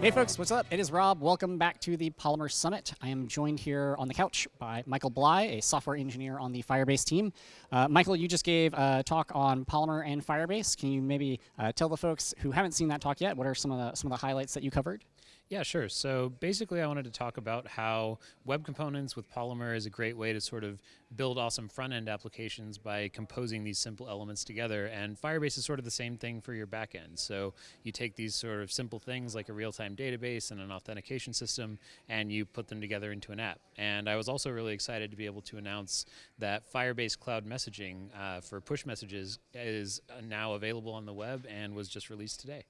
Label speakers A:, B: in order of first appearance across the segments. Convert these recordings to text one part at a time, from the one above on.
A: Hey folks, what's up? It is Rob. Welcome back to the Polymer Summit. I am joined here on the couch by Michael Bleigh, a software engineer on the Firebase team. Uh, Michael, you just gave a talk on Polymer and Firebase. Can you maybe uh, tell the folks who haven't seen that talk yet, what are some of the some of the highlights that you covered?
B: Yeah, sure. So basically, I wanted to talk about how web components with Polymer is a great way to sort of build awesome front end applications by composing these simple elements together. And Firebase is sort of the same thing for your back end. So you take these sort of simple things like a real time database and an authentication system, and you put them together into an app. And I was also really excited to be able to announce that Firebase Cloud Messaging uh, for push messages is now available on the web and was just released today.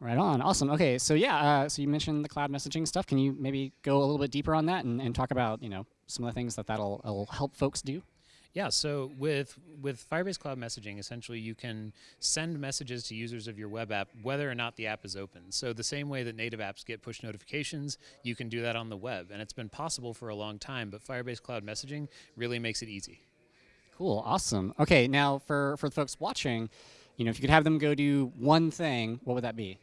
A: Right on. Awesome. Okay, so yeah, uh, so you mentioned the cloud messaging stuff. Can you maybe go a little bit deeper on that and, and talk about you know some of the things that that'll help folks do?
B: Yeah, so with with Firebase Cloud Messaging, essentially you can send messages to users of your web app whether or not the app is open. So the same way that native apps get push notifications, you can do that on the web. And it's been possible for a long time, but Firebase Cloud Messaging really makes it easy.
A: Cool, awesome. Okay, now for, for the folks watching, you know, if you could have them go do one thing, what would that be?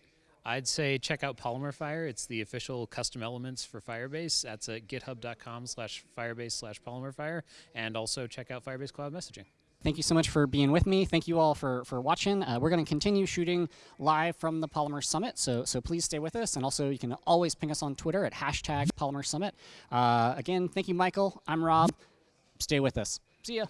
B: I'd say check out Polymer Fire. It's the official custom elements for Firebase. That's at github.com slash firebase slash polymerfire. And also check out Firebase Cloud Messaging.
A: Thank you so much for being with me. Thank you all for, for watching. Uh, we're going to continue shooting live from the Polymer Summit, so, so please stay with us. And also, you can always ping us on Twitter at hashtag Polymer Summit. Uh, again, thank you, Michael. I'm Rob. Stay with us. See ya.